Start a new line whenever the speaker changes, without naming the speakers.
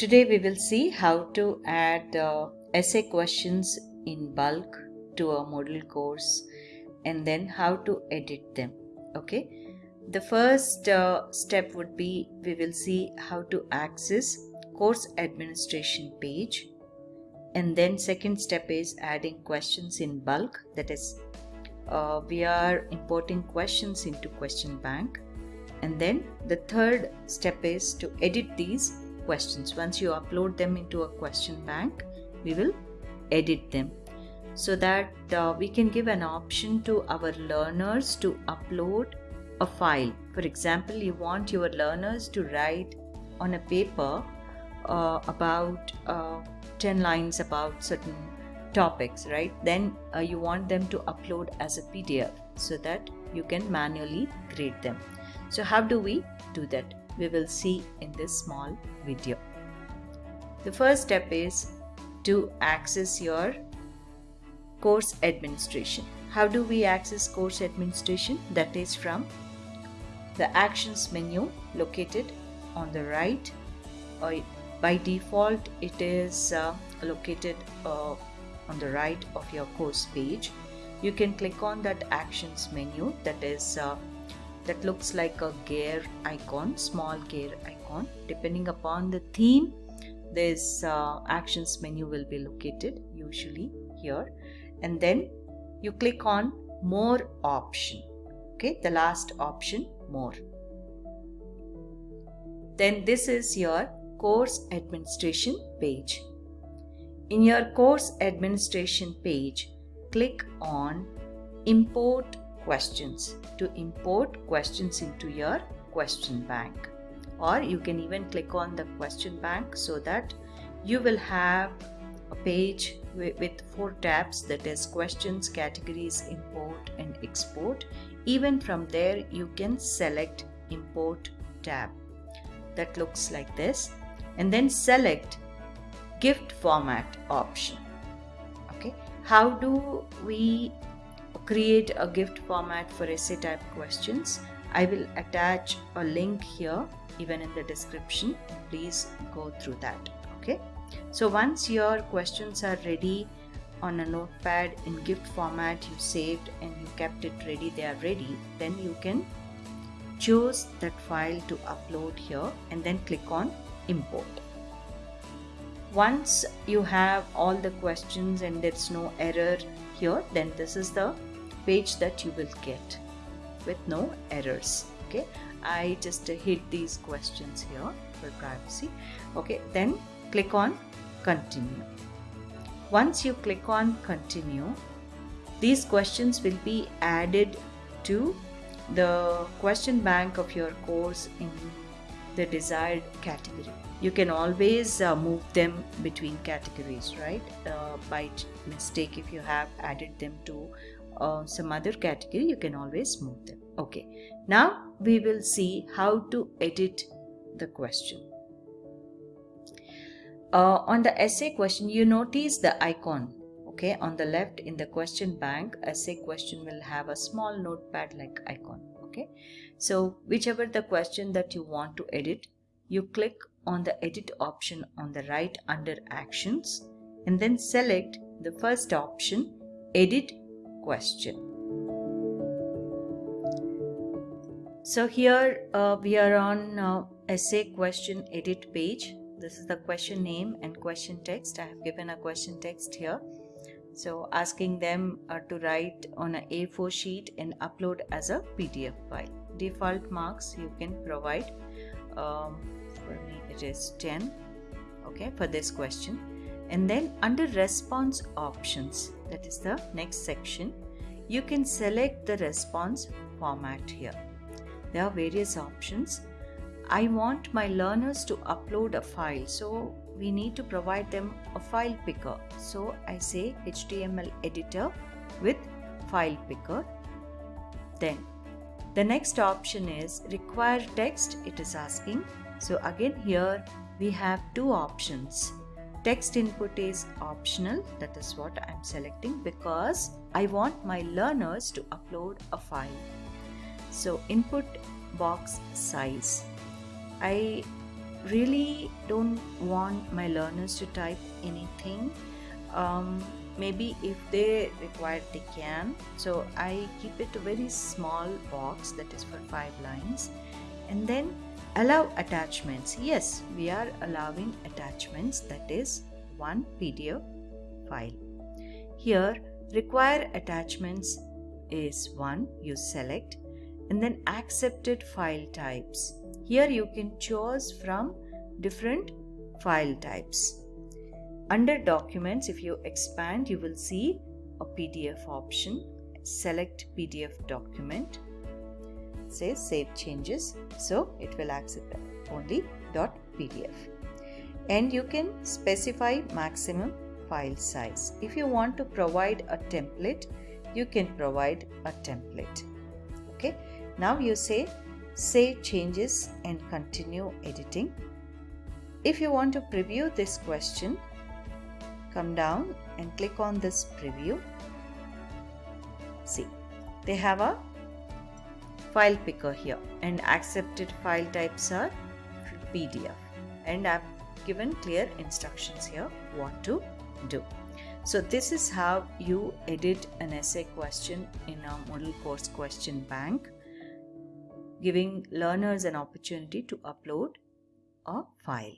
Today we will see how to add uh, essay questions in bulk to a Moodle course and then how to edit them. Okay. The first uh, step would be we will see how to access course administration page and then second step is adding questions in bulk that is uh, we are importing questions into question bank and then the third step is to edit these questions. Once you upload them into a question bank we will edit them. So that uh, we can give an option to our learners to upload a file. For example you want your learners to write on a paper uh, about uh, 10 lines about certain topics right? Then uh, you want them to upload as a pdf so that you can manually grade them. So how do we do that we will see in this small video. The first step is to access your course administration. How do we access course administration? That is from the actions menu located on the right. Or by default it is uh, located uh, on the right of your course page. You can click on that actions menu that is uh, that looks like a gear icon small gear icon. Depending upon the theme this uh, actions menu will be located usually here. And then you click on more option. Okay the last option more. Then this is your course administration page. In your course administration page click on import questions to import questions into your question bank. Or you can even click on the question bank so that you will have a page with four tabs that is questions categories import and export. Even from there you can select import tab. That looks like this. And then select gift format option. Okay. How do we create a gift format for essay type questions. I will attach a link here even in the description. Please go through that okay? So once your questions are ready on a notepad in gift format you saved and you kept it ready they are ready then you can choose that file to upload here and then click on import once you have all the questions and there's no error here then this is the page that you will get with no errors okay? I just hid these questions here for privacy okay? Then click on continue. Once you click on continue these questions will be added to the question bank of your course in the desired category. You can always uh, move them between categories right? Uh, by mistake if you have added them to uh, some other category you can always move them. Okay. Now we will see how to edit the question. Uh, on the essay question you notice the icon okay? On the left in the question bank essay question will have a small notepad like icon okay so whichever the question that you want to edit you click on the edit option on the right under actions and then select the first option edit question. So here uh, we are on uh, essay question edit page. This is the question name and question text. I have given a question text here. So asking them uh, to write on a A4 sheet and upload as a PDF file. Default marks you can provide. Um, for me it is 10 okay for this question and then under response options that is the next section you can select the response format here there are various options I want my learners to upload a file. So we need to provide them a file picker. So I say HTML editor with file picker. Then the next option is require text. It is asking. So again here we have two options. Text input is optional. That is what I'm selecting because I want my learners to upload a file. So input box size I really don't want my learners to type anything. Um, maybe if they require they can so I keep it a very small box that is for five lines. And then allow attachments. Yes we are allowing attachments that is one PDF file. Here require attachments is one you select and then accepted file types here you can choose from different file types. Under documents if you expand you will see a PDF option. Select PDF document. Say save changes. So it will accept only .pdf and you can specify maximum file size. If you want to provide a template you can provide a template. Okay? Now you say save changes and continue editing. If you want to preview this question come down and click on this preview. See they have a file picker here and accepted file types are PDF and I've given clear instructions here what to do. So this is how you edit an essay question in a Moodle course question bank giving learners an opportunity to upload a file.